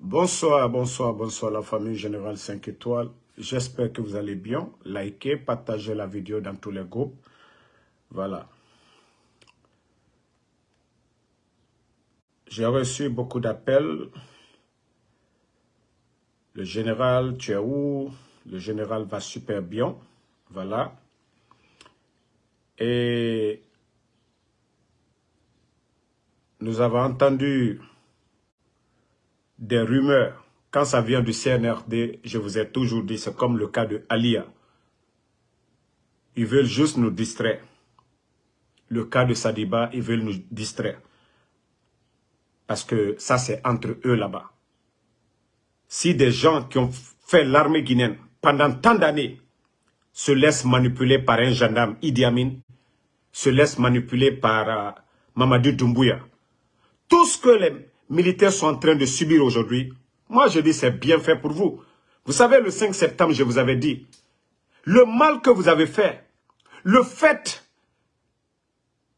Bonsoir, bonsoir, bonsoir la famille Générale 5 étoiles. J'espère que vous allez bien. Likez, partagez la vidéo dans tous les groupes. Voilà. J'ai reçu beaucoup d'appels. Le général, tu es où? Le général va super bien. Voilà. Et nous avons entendu des rumeurs. Quand ça vient du CNRD, je vous ai toujours dit, c'est comme le cas de Alia. Ils veulent juste nous distraire. Le cas de Sadiba, ils veulent nous distraire. Parce que ça, c'est entre eux là-bas. Si des gens qui ont fait l'armée guinéenne pendant tant d'années se laissent manipuler par un gendarme, Idi Amin, se laissent manipuler par euh, Mamadou Doumbouya, tout ce que les militaires sont en train de subir aujourd'hui, moi je dis c'est bien fait pour vous. Vous savez, le 5 septembre, je vous avais dit, le mal que vous avez fait, le fait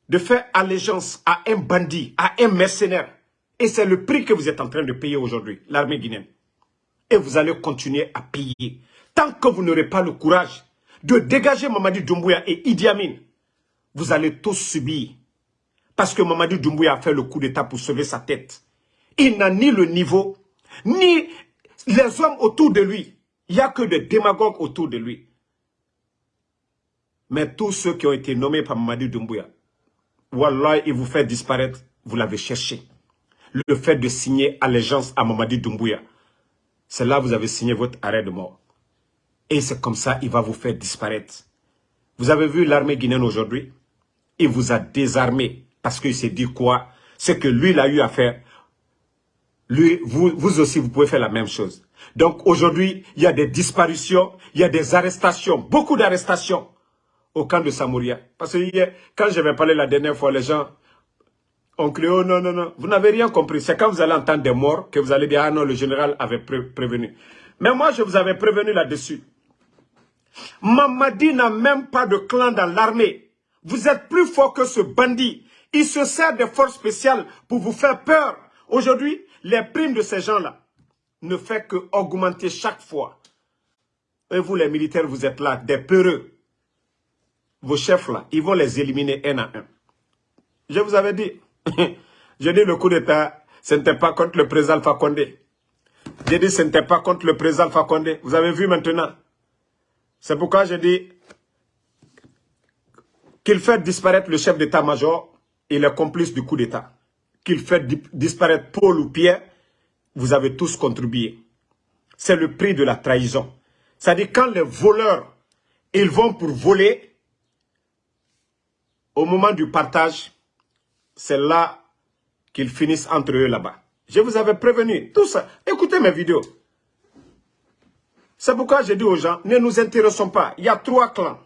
de faire allégeance à un bandit, à un mercenaire, et c'est le prix que vous êtes en train de payer aujourd'hui, l'armée guinéenne. Et vous allez continuer à payer. Tant que vous n'aurez pas le courage de dégager Mamadi Doumbouya et Idi Amin, vous allez tous subir. Parce que Mamadi Doumbouya a fait le coup d'état pour sauver sa tête. Il n'a ni le niveau, ni les hommes autour de lui. Il n'y a que des démagogues autour de lui. Mais tous ceux qui ont été nommés par Mamadi Doumbouya, Wallah, il vous fait disparaître, vous l'avez cherché. Le fait de signer allégeance à Mamadi Doumbouya, c'est là que vous avez signé votre arrêt de mort. Et c'est comme ça il va vous faire disparaître. Vous avez vu l'armée guinéenne aujourd'hui? Il vous a désarmé parce qu'il s'est dit quoi? Ce que lui, il a eu à faire, lui, vous, vous aussi, vous pouvez faire la même chose. Donc aujourd'hui, il y a des disparitions, il y a des arrestations, beaucoup d'arrestations au camp de Samouria. Parce que hier, quand j'avais parlé la dernière fois, les gens ont crié, oh non, non, non, vous n'avez rien compris. C'est quand vous allez entendre des morts que vous allez dire, ah non, le général avait prévenu. Mais moi, je vous avais prévenu là-dessus. Mamadi n'a même pas de clan dans l'armée. Vous êtes plus fort que ce bandit. Il se sert des forces spéciales pour vous faire peur. Aujourd'hui, les primes de ces gens-là ne font que augmenter chaque fois. Et vous, les militaires, vous êtes là, des peureux. Vos chefs là, ils vont les éliminer un à un. Je vous avais dit, j'ai dit le coup d'état, ce n'était pas contre le président Fakonde. J'ai dit ce n'était pas contre le président Fakonde. Vous avez vu maintenant. C'est pourquoi j'ai dit qu'il fait disparaître le chef d'état-major et les complices du coup d'état. Qu'il fait disparaître Paul ou Pierre, vous avez tous contribué. C'est le prix de la trahison. C'est-à-dire quand les voleurs, ils vont pour voler, au moment du partage, c'est là qu'ils finissent entre eux là-bas. Je vous avais prévenu, tout ça. Écoutez mes vidéos. C'est pourquoi j'ai dit aux gens, ne nous intéressons pas. Il y a trois clans.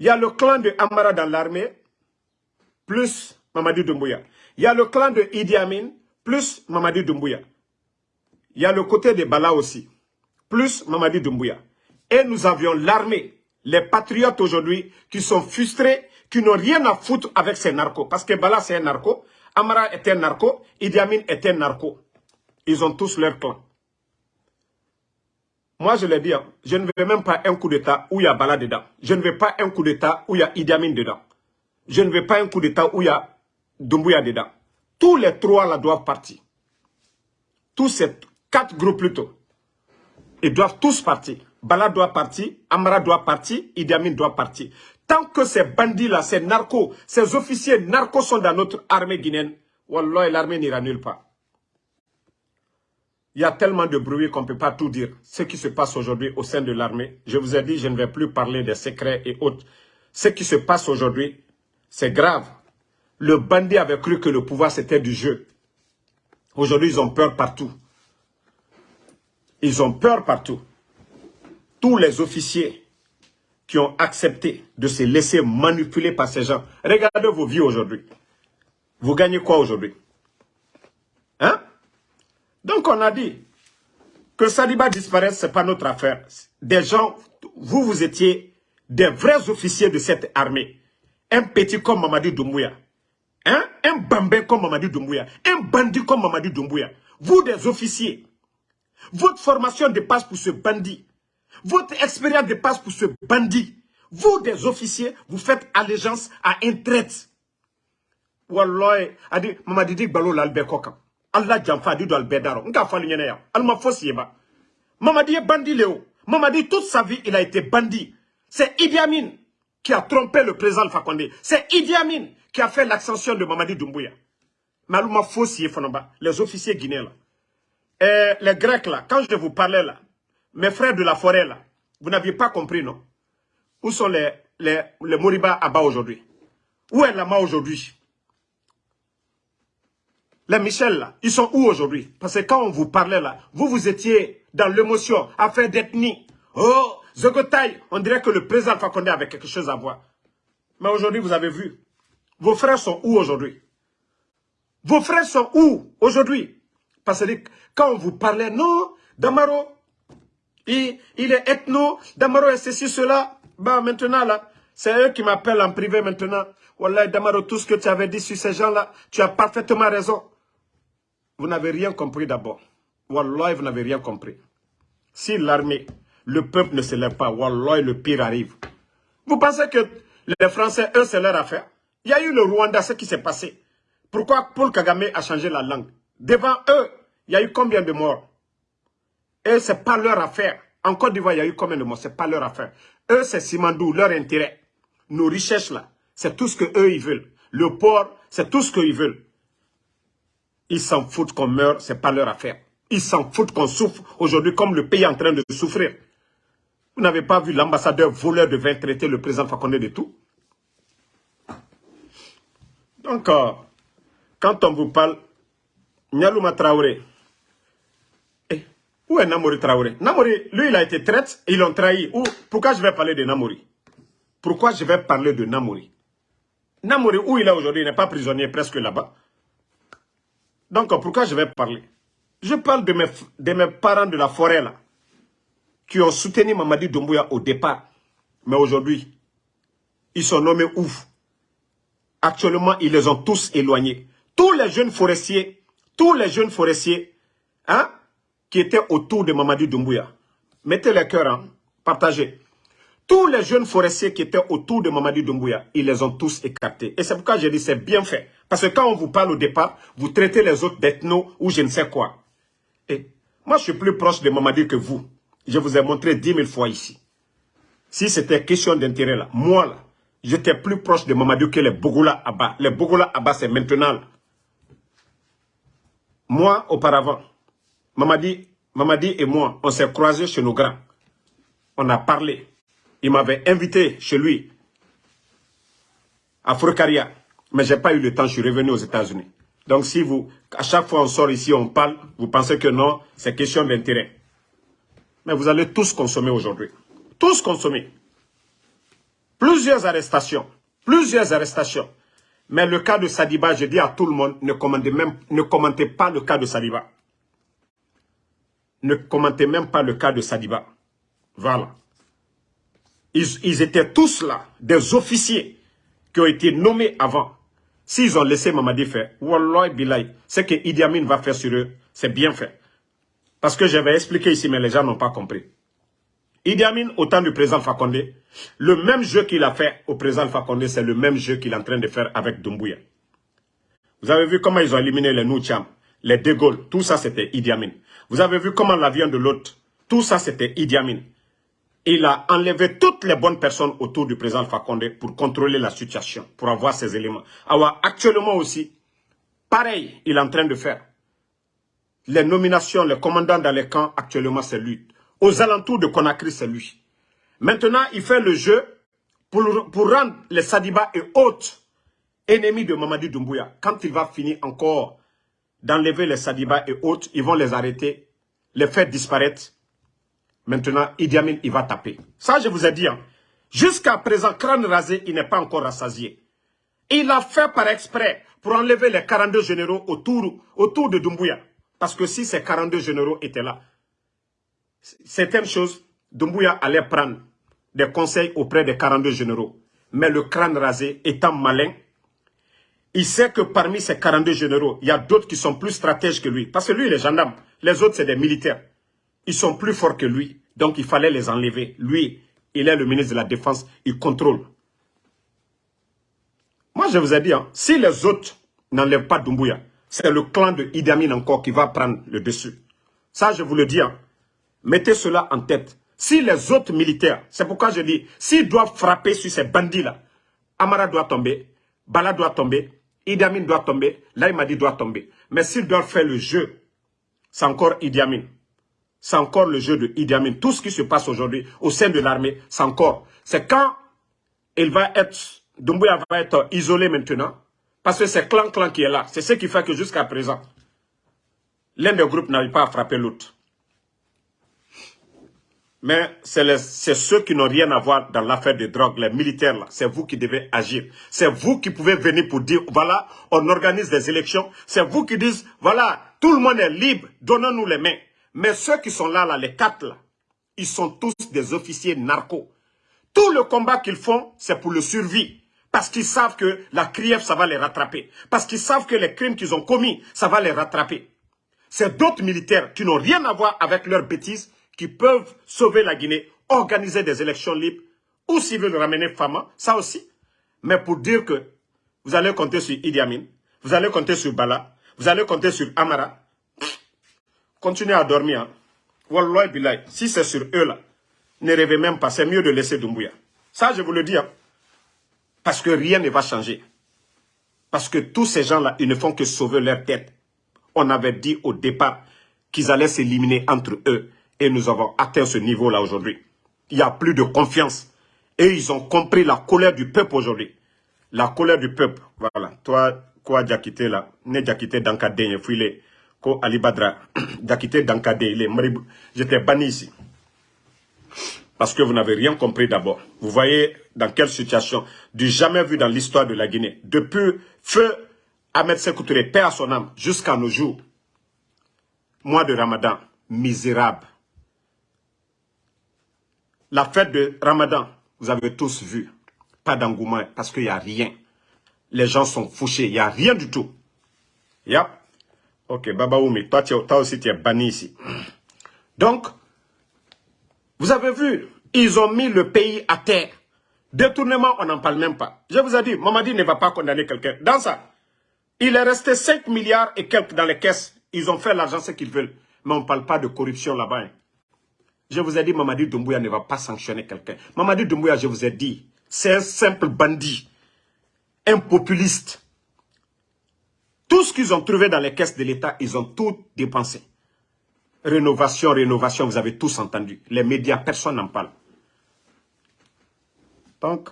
Il y a le clan de Amara dans l'armée, plus Mamadi Doumbouya. Il y a le clan de Idi Amin, plus Mamadi Doumbouya. Il y a le côté de Bala aussi, plus Mamadi Doumbouya. Et nous avions l'armée, les patriotes aujourd'hui, qui sont frustrés, qui n'ont rien à foutre avec ces narcos. Parce que Bala, c'est un narco. Amara est un narco. Idi Amin est un narco. Ils ont tous leur clan. Moi, je l'ai dit, hein, je ne veux même pas un coup d'État où il y a Bala dedans. Je ne veux pas un coup d'État où il y a Idi Amin dedans. Je ne veux pas un coup d'État où il y a Doumbouya dedans. Tous les trois là doivent partir. Tous ces quatre groupes plutôt. Ils doivent tous partir. Bala doit partir, Amara doit partir, Idi doit partir. Tant que ces bandits-là, ces narcos, ces officiers narcos sont dans notre armée guinéenne, Wallah, l'armée n'ira nulle part. Il y a tellement de bruit qu'on ne peut pas tout dire. Ce qui se passe aujourd'hui au sein de l'armée, je vous ai dit, je ne vais plus parler des secrets et autres. Ce qui se passe aujourd'hui, c'est grave. Le bandit avait cru que le pouvoir c'était du jeu. Aujourd'hui, ils ont peur partout. Ils ont peur partout. Tous les officiers qui ont accepté de se laisser manipuler par ces gens. Regardez vos vies aujourd'hui. Vous gagnez quoi aujourd'hui? Hein? Donc on a dit que Saliba disparaisse, ce n'est pas notre affaire. Des gens, vous, vous étiez des vrais officiers de cette armée. Un petit comme Mamadi Doumbouya. Hein? Un bambin comme Mamadi Doumbouya. Un bandit comme Mamadi Doumbouya. vous des officiers, votre formation dépasse pour ce bandit. Votre expérience dépasse pour ce bandit. Vous, des officiers, vous faites allégeance à un traite. Wallah, adi mama didi balo l'albe koka. Allah jamfa di do albe daro. Nka fali nyene ya. Alma fosi ba. Mama di bandit Léo. Mama dit toute sa vie il a été bandit. C'est Idi qui a trompé le président Alpha Condé. C'est Idi Amin qui a fait l'ascension de Mamadi Doumbouya. Alma fosi fonaba. Les officiers guinéens là. Et les Grecs là, quand je vous parlais là, mes frères de la forêt là, vous n'aviez pas compris non? Où sont les, les, à bas aujourd'hui? Où est Lama aujourd'hui? Les Michel, là, ils sont où aujourd'hui? Parce que quand on vous parlait là, vous, vous étiez dans l'émotion, affaire d'ethnie. Oh, Zogotaï, on dirait que le président Alpha Condé avait quelque chose à voir. Mais aujourd'hui, vous avez vu. Vos frères sont où aujourd'hui? Vos frères sont où aujourd'hui? Parce que quand on vous parlait, non, Damaro, il, il est ethno, Damaro est ceci, cela. Bah, maintenant, là, c'est eux qui m'appellent en privé maintenant. Wallah, Damaro, tout ce que tu avais dit sur ces gens-là, tu as parfaitement raison. Vous n'avez rien compris d'abord. Wallah, vous n'avez rien compris. Si l'armée, le peuple ne se lève pas, Wallah, le pire arrive. Vous pensez que les Français, eux, c'est leur affaire? Il y a eu le Rwanda, ce qui s'est passé. Pourquoi Paul Kagame a changé la langue? Devant eux, il y a eu combien de morts? Et ce n'est pas leur affaire. En Côte d'Ivoire, il y a eu combien de morts? Ce n'est pas leur affaire. Eux, c'est Simandou, leur intérêt. Nos richesses, là, c'est tout ce qu'eux, ils veulent. Le port, c'est tout ce qu'ils veulent. Ils s'en foutent qu'on meurt, ce n'est pas leur affaire. Ils s'en foutent qu'on souffre aujourd'hui comme le pays est en train de souffrir. Vous n'avez pas vu l'ambassadeur voleur de vin traiter le président Fakonde de tout Donc, euh, quand on vous parle, Nyalouma Traoré, eh, où est Namori Traoré? Namori, lui, il a été traite, ils l'ont trahi. Où, pourquoi je vais parler de Namori? Pourquoi je vais parler de Namori? Namori, où il est aujourd'hui, il n'est pas prisonnier presque là-bas. Donc, pourquoi je vais parler? Je parle de mes, de mes parents de la forêt, là, qui ont soutenu Mamadi Doumbouya au départ. Mais aujourd'hui, ils sont nommés ouf. Actuellement, ils les ont tous éloignés. Tous les jeunes forestiers, tous les jeunes forestiers, hein, qui étaient autour de Mamadi Doumbouya, mettez les cœurs, hein, partagez. Tous les jeunes forestiers qui étaient autour de Mamadi Doumbouya, ils les ont tous écartés. Et c'est pourquoi j'ai dit c'est bien fait. Parce que quand on vous parle au départ, vous traitez les autres d'ethno ou je ne sais quoi. Et moi, je suis plus proche de Mamadi que vous. Je vous ai montré dix mille fois ici. Si c'était question d'intérêt là, moi là, j'étais plus proche de Mamadi que les Bogola Abba. Les Bogola Abba, c'est maintenant. Moi, auparavant, Mamadi, et moi, on s'est croisés chez nos grands. On a parlé. Il m'avait invité chez lui, à Furkaria. Mais je n'ai pas eu le temps, je suis revenu aux États-Unis. Donc si vous, à chaque fois on sort ici, on parle, vous pensez que non, c'est question d'intérêt. Vous allez tous consommer aujourd'hui. Tous consommer. Plusieurs arrestations. Plusieurs arrestations. Mais le cas de Sadiba, je dis à tout le monde, ne commentez, même, pas le cas de Sadiba. Ne commentez même pas le cas de Sadiba. Voilà. Ils, étaient tous là, des officiers qui ont été nommés avant. S'ils ont laissé Mamadi faire, Wallah Bilay, ce que Idi Amin va faire sur eux, c'est bien fait. Parce que j'avais expliqué ici, mais les gens n'ont pas compris. Idi Amin, au temps du président Fakonde, le même jeu qu'il a fait au président Fakonde, c'est le même jeu qu'il est en train de faire avec Doumbouya. Vous avez vu comment ils ont éliminé les Noucham, les De tout ça c'était Idi Amin. Vous avez vu comment l'avion de l'autre, tout ça c'était Idi Amin il a enlevé toutes les bonnes personnes autour du président Fakonde pour contrôler la situation, pour avoir ces éléments. Alors, actuellement aussi, pareil, il est en train de faire. Les nominations, les commandants dans les camps, actuellement, c'est lui. Aux alentours de Conakry, c'est lui. Maintenant, il fait le jeu pour, pour rendre les Sadiba et autres ennemis de Mamadi Doumbouya. Quand il va finir encore d'enlever les Sadiba et autres, ils vont les arrêter, les faire disparaître Maintenant, Idi Amin, il va taper. Ça, je vous ai dit. Hein. Jusqu'à présent, crâne rasé, il n'est pas encore rassasié. Il a fait par exprès pour enlever les 42 généraux autour, autour de Doumbouya. Parce que si ces 42 généraux étaient là, certaines choses, Doumbouya allait prendre des conseils auprès des 42 généraux. Mais le crâne rasé, étant malin, Il sait que parmi ces 42 généraux, il y a d'autres qui sont plus stratèges que lui. Parce que lui, il est gendarme. Les autres, c'est des militaires. Ils sont plus forts que lui. Donc, il fallait les enlever. Lui, il est le ministre de la Défense. Il contrôle. Moi, je vous ai dit, hein, si les autres n'enlèvent pas Doumbouya, c'est le clan de Idi Amin encore qui va prendre le dessus. Ça, je vous le dis. Hein. Mettez cela en tête. Si les autres militaires, c'est pourquoi je dis, s'ils doivent frapper sur ces bandits-là, Amara doit tomber, Bala doit tomber, Idi Amin doit tomber, Laïmadi doit tomber. Mais s'ils doivent faire le jeu, c'est encore Idi Amin. C'est encore le jeu de Idi Amin. Tout ce qui se passe aujourd'hui au sein de l'armée, c'est encore. C'est quand il va être, Doumbouya va être isolé maintenant, parce que c'est clan-clan qui est là. C'est ce qui fait que jusqu'à présent, l'un des groupes n'arrive pas à frapper l'autre. Mais c'est ceux qui n'ont rien à voir dans l'affaire des drogues, les militaires là. C'est vous qui devez agir. C'est vous qui pouvez venir pour dire, voilà, on organise des élections. C'est vous qui dites, voilà, tout le monde est libre, donnons-nous les mains. Mais ceux qui sont là, là, les quatre là, ils sont tous des officiers narcos. Tout le combat qu'ils font, c'est pour le survie. Parce qu'ils savent que la CRIEF, ça va les rattraper. Parce qu'ils savent que les crimes qu'ils ont commis, ça va les rattraper. C'est d'autres militaires qui n'ont rien à voir avec leurs bêtises qui peuvent sauver la Guinée, organiser des élections libres, ou s'ils veulent ramener Fama, ça aussi. Mais pour dire que vous allez compter sur Idi Amin, vous allez compter sur Bala, vous allez compter sur Amara, continuez à dormir. Hein. Si c'est sur eux là, ne rêvez même pas, c'est mieux de laisser Doumbouya. Ça, je vous le dis, hein. Parce que rien ne va changer. Parce que tous ces gens-là, ils ne font que sauver leur tête. On avait dit au départ qu'ils allaient s'éliminer entre eux. Et nous avons atteint ce niveau-là aujourd'hui. Il n'y a plus de confiance. Et ils ont compris la colère du peuple aujourd'hui. La colère du peuple. Voilà. Toi, quoi, Diakité là, ne Diakité Dankadé, fouillé, ko Ali Badra, Diakité Dankadé, il est J'étais banni ici. Parce que vous n'avez rien compris d'abord. Vous voyez dans quelle situation, du jamais vu dans l'histoire de la Guinée. Depuis feu Ahmed Sekoutouré, père à son âme, jusqu'à nos jours. Mois de Ramadan, misérable. La fête de Ramadan, vous avez tous vu. Pas d'engouement parce qu'il n'y a rien. Les gens sont fouchés, il n'y a rien du tout. Yep. Ok, Baba Oumi, toi, toi aussi tu es banni ici. Donc, vous avez vu, ils ont mis le pays à terre. Détournement, on n'en parle même pas. Je vous ai dit, Mamadi ne va pas condamner quelqu'un. Dans ça, il est resté 5 milliards et quelques dans les caisses. Ils ont fait l'argent ce qu'ils veulent. Mais on ne parle pas de corruption là-bas. Hein. Je vous ai dit, Mamadi Doumbouya ne va pas sanctionner quelqu'un. Mamadi Doumbouya, je vous ai dit, c'est un simple bandit, un populiste. Tout ce qu'ils ont trouvé dans les caisses de l'État, ils ont tout dépensé. Rénovation, rénovation, vous avez tous entendu. Les médias, personne n'en parle. Donc,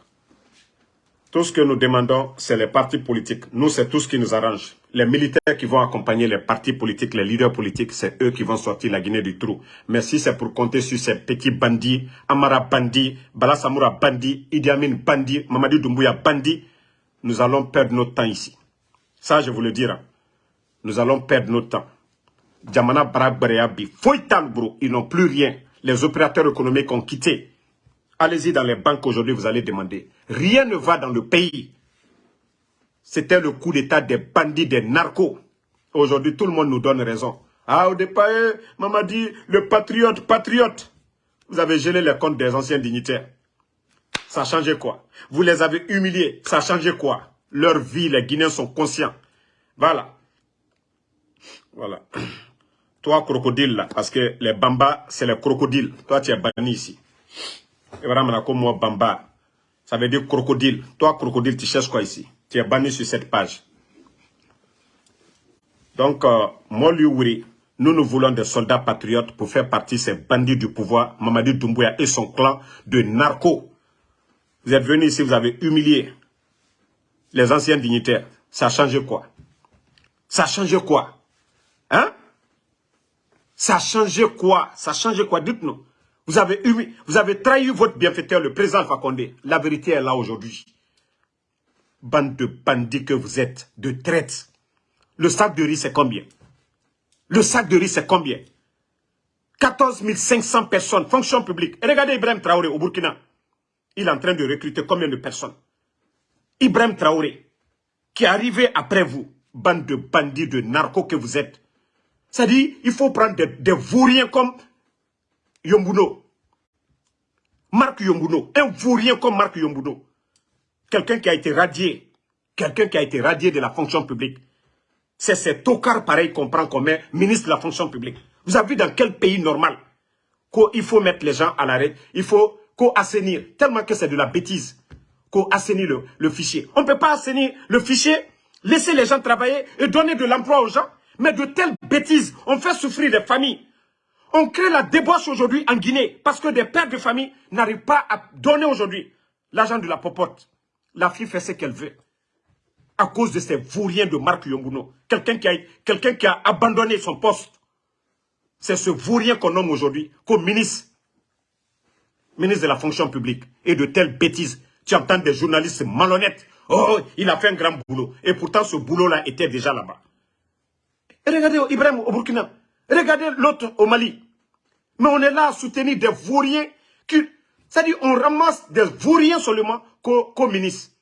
tout ce que nous demandons, c'est les partis politiques. Nous, c'est tout ce qui nous arrange. Les militaires qui vont accompagner les partis politiques, les leaders politiques, c'est eux qui vont sortir la Guinée du trou. Mais si c'est pour compter sur ces petits bandits, Amara bandit, Bala Samoura bandit, Idi Amin bandit, Mamadi Doumbouya bandit, nous allons perdre notre temps ici. Ça, je vous le dirai. Nous allons perdre notre temps. Djamana Barak Bareabi, bro, ils n'ont plus rien. Les opérateurs économiques ont quitté. Allez-y dans les banques aujourd'hui, vous allez demander. Rien ne va dans le pays. C'était le coup d'état des bandits, des narcos. Aujourd'hui, tout le monde nous donne raison. Ah, au départ, eh, maman dit, le patriote, patriote. Vous avez gelé les comptes des anciens dignitaires. Ça a changé quoi? Vous les avez humiliés. Ça a changé quoi? Leur vie, les Guinéens sont conscients. Voilà. Voilà. Toi, crocodile, là, parce que les bambas, c'est les crocodiles. Toi, tu es banni ici. Et voilà, comme moi, bamba. Ça veut dire crocodile. Toi, crocodile, tu cherches quoi ici? Tu es banni sur cette page. Donc, euh, Wuri, nous nous voulons des soldats patriotes pour faire partie de ces bandits du pouvoir, Mamadi Doumbouya et son clan de narcos. Vous êtes venus ici, vous avez humilié les anciens dignitaires. Ça a changé quoi? Ça a changé quoi? Hein? Ça a changé quoi? Ça a changé quoi Dites-nous. Vous avez, vous avez trahi votre bienfaiteur, le président Fakonde. La vérité est là aujourd'hui bande de bandits que vous êtes, de traite. Le sac de riz, c'est combien? Le sac de riz, c'est combien? 14 500 personnes, fonction publique. Et regardez Ibrahim Traoré au Burkina. Il est en train de recruter combien de personnes? Ibrahim Traoré, qui est arrivé après vous, bande de bandits, de narcos que vous êtes. C'est-à-dire, il faut prendre des, des vauriens comme Yombuno. Marc Yombuno. Un vaurien comme Marc Yombuno. Quelqu'un qui a été radié. Quelqu'un qui a été radié de la fonction publique. C'est ces tocards pareils qu'on prend comme ministre de la fonction publique. Vous avez vu dans quel pays normal qu'il faut mettre les gens à l'arrêt, il faut qu'on assainir, tellement que c'est de la bêtise, qu'on assainit le, le fichier. On ne peut pas assainir le fichier, laisser les gens travailler et donner de l'emploi aux gens. Mais de telles bêtises, on fait souffrir les familles. On crée la débauche aujourd'hui en Guinée parce que des pères de famille n'arrivent pas à donner aujourd'hui l'argent de la popote. La fille fait ce qu'elle veut. À cause de ces vauriens de Marc Yombuno. Quelqu'un qui, a, quelqu'un qui a abandonné son poste. C'est ce vaurien qu'on nomme aujourd'hui comme ministre. Ministre de la fonction publique. Et de telles bêtises. Tu entends des journalistes malhonnêtes. Oh, il a fait un grand boulot. Et pourtant, ce boulot-là était déjà là-bas. Regardez Ibrahim au Burkina. Regardez l'autre au Mali. Mais on est là à soutenir des vauriens. C'est-à-dire, on ramasse des vauriens seulement comme ministre.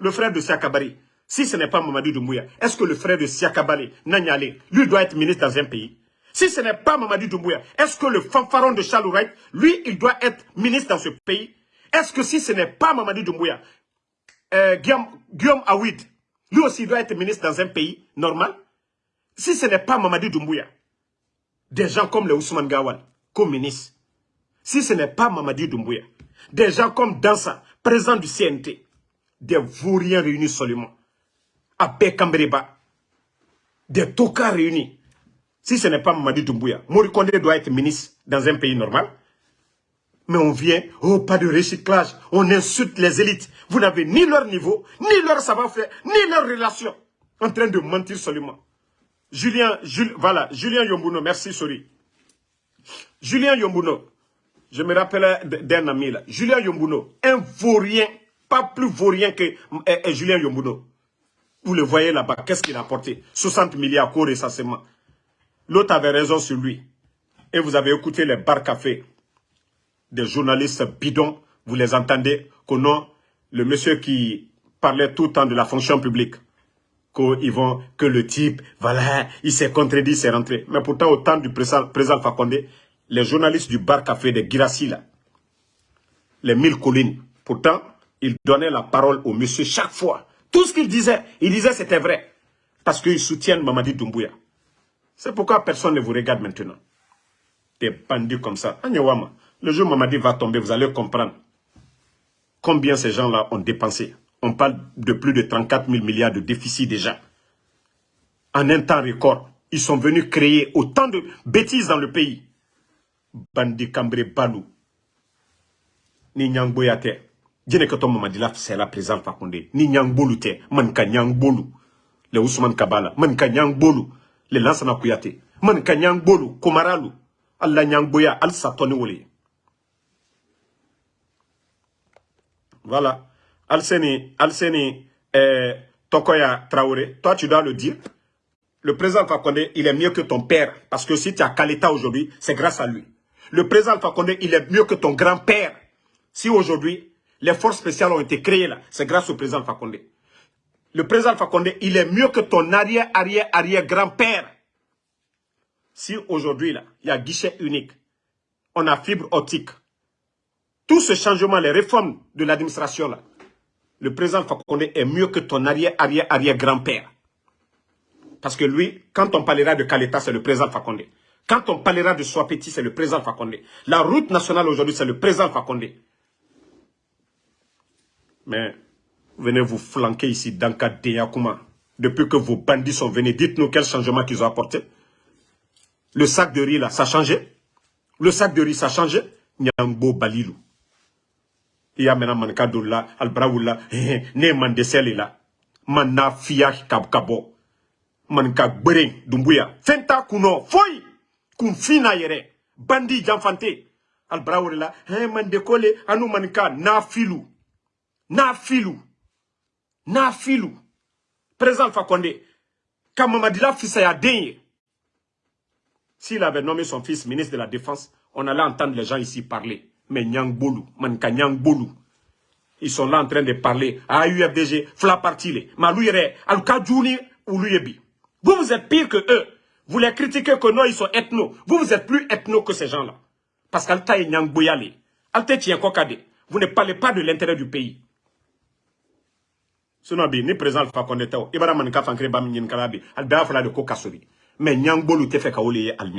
Le frère de Siakabari. Si ce n'est pas Mamadou Doumbouya, est-ce que le frère de Siakabari, Nanyale, lui doit être ministre dans un pays? Si ce n'est pas Mamadou Doumbouya, est-ce que le fanfaron de Charles lui, il doit être ministre dans ce pays? Est-ce que si ce n'est pas Mamadou Doumbouya, euh, Guillaume, Guillaume Awid, lui aussi doit être ministre dans un pays normal? Si ce n'est pas Mamadou Doumbouya, des gens comme le Ousmane Gawal, comme ministre, si ce n'est pas Mamadi Doumbouya, des gens comme Dansa, président du CNT, des vauriens réunis seulement, à Bekambreba, des tokas réunis, si ce n'est pas Mamadi Doumbouya, Morikonde doit être ministre dans un pays normal. Mais on vient, oh, pas de recyclage, on insulte les élites. Vous n'avez ni leur niveau, ni leur savoir-faire, ni leur relation. En train de mentir seulement. Julien, voilà, Julien Yombuno, merci, sorry. Julien Yombuno, je me rappelle d'un ami là. Julien Yombuno, un vaurien, pas plus vaurien que Julien Yombuno. Vous le voyez là-bas, qu'est-ce qu'il a apporté? 60 milliards cours essentiellement. L'autre avait raison sur lui. Et vous avez écouté les bar cafés des journalistes bidons. Vous les entendez qu'au nom, le monsieur qui parlait tout le temps de la fonction publique qu'ils vont, que le type, voilà, il s'est contredit, il s'est rentré. Mais pourtant, au temps du président, président Fakonde, les journalistes du bar café de Girassi, là, les mille collines, pourtant, ils donnaient la parole au monsieur chaque fois. Tout ce qu'il disait, il disait c'était vrai. Parce qu'ils soutiennent Mamadi Doumbouya. C'est pourquoi personne ne vous regarde maintenant. Des bandits comme ça. Le jour où Mamadi va tomber, vous allez comprendre combien ces gens-là ont dépensé on parle de plus de 34 000 milliards de déficit déjà. En un temps record, ils sont venus créer autant de bêtises dans le pays. Bandi Cambré Balou. Ni Nyang Boyate. Djene là, c'est la présidente Fakonde. Ni Nyang Bolu te. Manka Nyang Bolu. Le Ousmane Kabala. Manka Nyang Bolu. Le Lansana Kuyate. Manka Nyang Bolu. Komaralu. Allah Nyang Boya. Al Satoni Wole. Voilà. Alseni, Alseni eh, Tokoya Traoré, toi tu dois le dire. Le président Fakonde, il est mieux que ton père. Parce que si tu as Kaleta aujourd'hui, c'est grâce à lui. Le président Fakonde, il est mieux que ton grand-père. Si aujourd'hui, les forces spéciales ont été créées là, c'est grâce au président Fakonde. Le président Fakonde, il est mieux que ton arrière, arrière, arrière grand-père. Si aujourd'hui là, il y a guichet unique, on a fibre optique, tout ce changement, les réformes de l'administration là, le président Fakonde est mieux que ton arrière-arrière-arrière-grand-père. Parce que lui, quand on parlera de Kaleta, c'est le président Fakonde. Quand on parlera de Swapeti, c'est le président Fakonde. La route nationale aujourd'hui, c'est le président Fakonde. Mais venez vous flanquer ici dans Kadeyakuma. Depuis que vos bandits sont venus, dites-nous quel changement qu'ils ont apporté. Le sac de riz, là, ça a changé. Le sac de riz, ça a changé. Nyambo Balilou il y a maintenant manka doula albrawula ne man deseli la. Man na fiya kab kabo. Man ka gbere dumbuya. Fenta kuno foy! Kun fina yere. Bandi janfante albrawula he man de kole anu man ka na filu. Na filu. Na filu. Président Fakonde quand Mamadila fils a denye. S'il avait nommé son fils ministre de la défense on allait entendre les gens ici parler mais Nyang Bolu, man ka Nyang Bolu. Ils sont là en train de parler à UFDG, Fla Parti, Malouyere, Al-Kadjouni ou Luyebi. Vous, vous êtes pire que eux. Vous les critiquez que non, ils sont ethno. Vous, vous êtes plus ethno que ces gens-là. Parce qu'Alta est Nyang Bouyale. Alta Tien Kokade. Vous ne parlez pas de l'intérêt du pays. Sinon, ni président Alpha Condé tao, ibara manika fankre bam nyin kalabi, al bea fala de ko kasori. Mais Nyang Bolu te fait kaole al.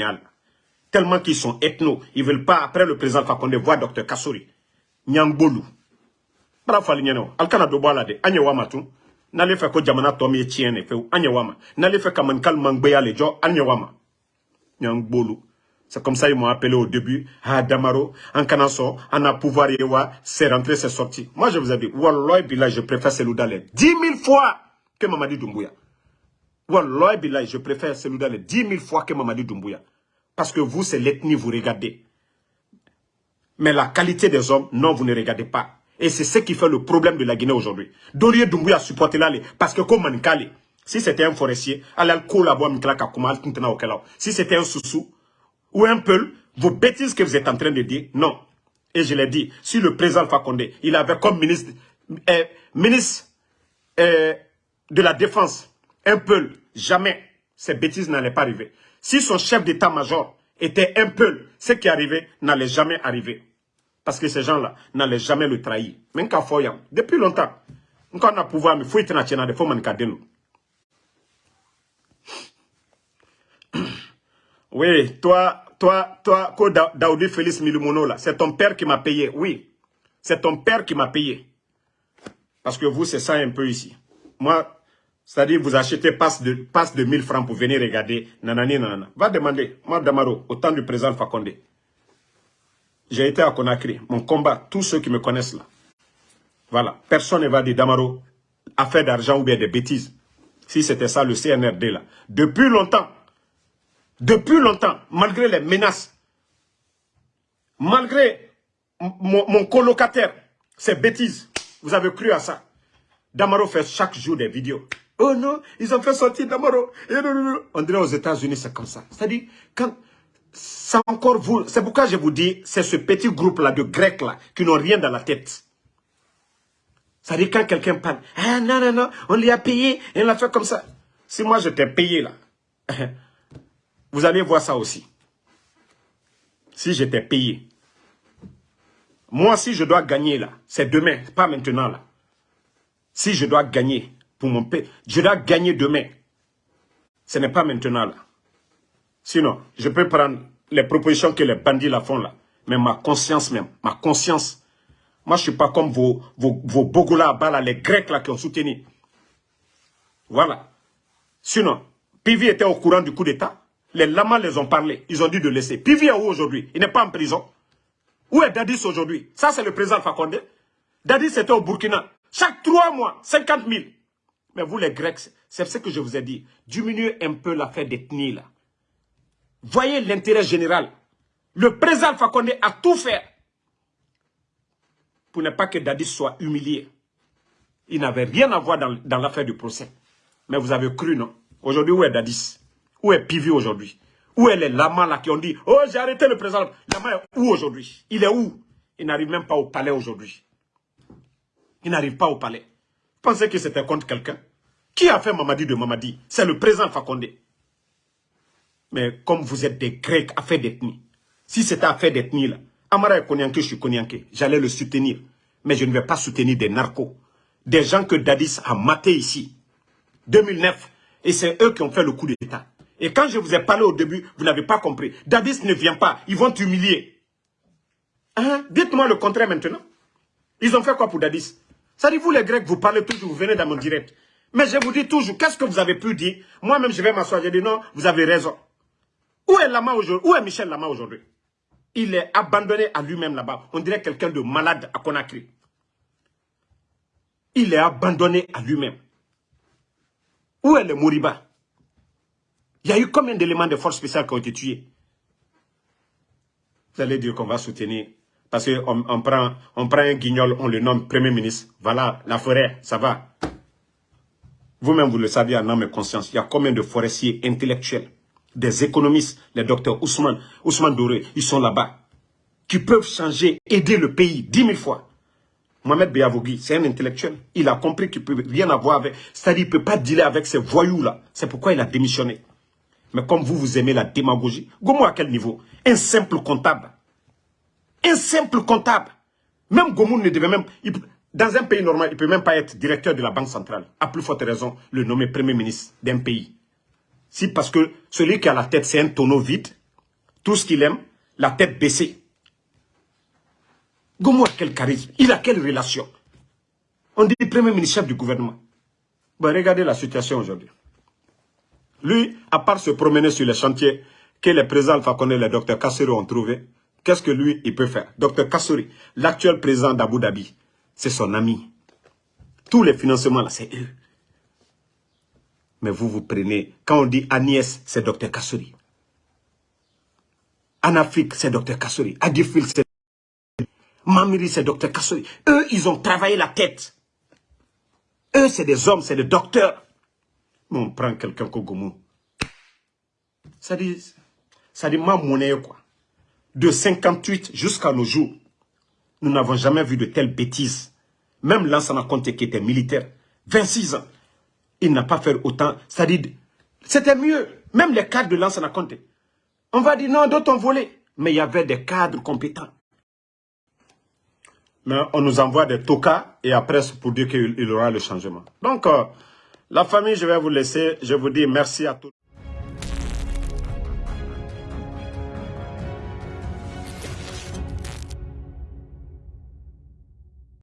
Tellement qu'ils sont ethno, ils veulent pas, après le président Condé, voir docteur Kassori. Nyang Bolu. Bara fali nyeno, al kana do boala de, anye wama tu. N'allez faire que jamana tomi et tienne, fe anye wama. N'allez faire mangbeya. C'est comme ça ils m'ont appelé au début. Ah, Damaro, en en a pouvoir c'est rentré, c'est sorti. Moi, je vous ai dit, Wallah Billah, je préfère Seloudale 10 000 fois que Mamadi Doumbouya. Wallah Billah, je préfère Seloudale 10 000 fois que Mamadi Doumbouya. Parce que vous, c'est l'ethnie, vous regardez. Mais la qualité des hommes, non, vous ne regardez pas. Et c'est ce qui fait le problème de la Guinée aujourd'hui. Dorier Doumbouya supporté là, parce que comme Manikali, si c'était un forestier, allez collaborer Si c'était un soussou, ou un peu vos bêtises que vous êtes en train de dire. Non. Et je l'ai dit, si le président Fakonde, il avait comme ministre, euh, ministre euh, de la Défense, un peu, jamais ces bêtises n'allaient pas arriver. Si son chef d'état-major était un peu, ce qui arrivait n'allait jamais arriver. Parce que ces gens-là n'allaient jamais le trahir. Même quand depuis longtemps, on a pouvoir, il faut être national, faut Oui, toi, toi, toi, Daoudi Félix Milimono, là, c'est ton père qui m'a payé. Oui, c'est ton père qui m'a payé. Parce que vous, c'est ça un peu ici. Moi, c'est-à-dire, vous achetez passe de, passe de 1000 francs pour venir regarder. Nanani, nanana. Va demander, moi, Damaro, au temps du président Fakonde. J'ai été à Conakry. Mon combat, tous ceux qui me connaissent là. Voilà. Personne ne va dire Damaro, affaire d'argent ou bien des bêtises. Si c'était ça le CNRD là. Depuis longtemps, depuis longtemps, malgré les menaces, malgré mon, colocataire, ces bêtises, vous avez cru à ça. Damaro fait chaque jour des vidéos. Oh non, ils ont fait sortir Damaro. On dirait aux États-Unis, c'est comme ça. C'est-à-dire, quand c'est encore vous, c'est pourquoi je vous dis, c'est ce petit groupe-là de Grecs là, qui n'ont rien dans la tête. C'est-à-dire, quand quelqu'un parle, ah non, non, non, on lui a payé, et on l'a fait comme ça. Si moi je t'ai payé là, Vous allez voir ça aussi. Si j'étais payé. Moi, si je dois gagner là, c'est demain, pas maintenant là. Si je dois gagner pour mon père, je dois gagner demain. Ce n'est pas maintenant là. Sinon, je peux prendre les propositions que les bandits la font là. Mais ma conscience même, ma conscience. Moi, je ne suis pas comme vos, vos, vos Bogola là, les Grecs là qui ont soutenu. Voilà. Sinon, Pivi était au courant du coup d'État. Les lamas les ont parlé. Ils ont dit de laisser. Pivi est où aujourd'hui? Il n'est pas en prison. Où est Dadis aujourd'hui? Ça, c'est le président Fakonde. Dadis était au Burkina. Chaque trois mois, 50 000. Mais vous, les Grecs, c'est ce que je vous ai dit. Diminuez un peu l'affaire d'ethnie, là. Voyez l'intérêt général. Le président Fakonde a tout fait pour ne pas que Dadis soit humilié. Il n'avait rien à voir dans, l'affaire du procès. Mais vous avez cru, non? Aujourd'hui, où est Dadis? Où est Pivi aujourd'hui? Où est les lamas là qui ont dit Oh, j'ai arrêté le président. Lama est où aujourd'hui? Il est où? Il n'arrive même pas au palais aujourd'hui. Il n'arrive pas au palais. Pensez que c'était contre quelqu'un Qui a fait Mamadi de Mamadi? C'est le président Fakonde. Mais comme vous êtes des Grecs, affaire d'ethnie. Si c'était affaire d'ethnie là, Amara est Konyanke, je suis Konyanke. J'allais le soutenir. Mais je ne vais pas soutenir des narcos. Des gens que Dadis a maté ici. 2009. Et c'est eux qui ont fait le coup d'État. Et quand je vous ai parlé au début, vous n'avez pas compris. Dadis ne vient pas, ils vont t'humilier. Hein? Dites-moi le contraire maintenant. Ils ont fait quoi pour Dadis? Ça dit, vous les Grecs, vous parlez toujours, vous venez dans mon direct. Mais je vous dis toujours, qu'est-ce que vous avez pu dire? Moi-même, je vais m'asseoir, je dis non, vous avez raison. Où est Lama aujourd'hui? Où est Michel Lama aujourd'hui? Il est abandonné à lui-même là-bas. On dirait quelqu'un de malade à Conakry. Il est abandonné à lui-même. Où est le Moriba il y a eu combien d'éléments de force spéciales qui ont été tués? Vous allez dire qu'on va soutenir. Parce qu'on on prend, on prend un guignol, on le nomme Premier ministre. Voilà, la forêt, ça va. Vous-même, vous le savez en âme et conscience. Il y a combien de forestiers intellectuels, des économistes, les docteurs Ousmane, Ousmane Doré, ils sont là-bas. Qui peuvent changer, aider le pays dix mille fois. Mohamed Beyavogui, c'est un intellectuel. Il a compris qu'il ne peut rien avoir avec... C'est-à-dire qu'il ne peut pas dealer avec ces voyous-là. C'est pourquoi il a démissionné. Mais comme vous, vous aimez la démagogie, Gomo à quel niveau? Un simple comptable. Un simple comptable. Même Gomu ne devait même... dans un pays normal, il ne peut même pas être directeur de la Banque centrale. À plus forte raison, le nommer premier ministre d'un pays. Si parce que celui qui a la tête, c'est un tonneau vide, tout ce qu'il aime, la tête baissée. Gomu a quel charisme? Il a quelle relation? On dit premier ministre chef du gouvernement. regardez la situation aujourd'hui. Lui, à part se promener sur les chantiers que les présidents Alpha et le docteur Kassori ont trouvé, qu'est-ce que lui, il peut faire? Docteur Kassori, l'actuel président d'Abu Dhabi, c'est son ami. Tous les financements, là, c'est eux. Mais vous, vous prenez, quand on dit Agnès, c'est docteur Kassori. En Afrique, c'est docteur Kassori. Adifil, c'est Mamiri, c'est docteur Kassori. Eux, ils ont travaillé la tête. Eux, c'est des hommes, c'est des docteurs. Mais on prend quelqu'un comme Gomu. Ça dit, ça dit ma quoi. De 58 jusqu'à nos jours, nous n'avons jamais vu de telles bêtises. Même Lansana Conte qui était militaire, 26 ans, il n'a pas fait autant. Ça dit, c'était mieux. Même les cadres de Lansana Conte. On va dire non, d'autres ont volé. Mais il y avait des cadres compétents. Mais on nous envoie des tokas et après pour dire qu'il y aura le changement. Donc, euh, la famille, je vais vous laisser. Je vous dis merci à tous.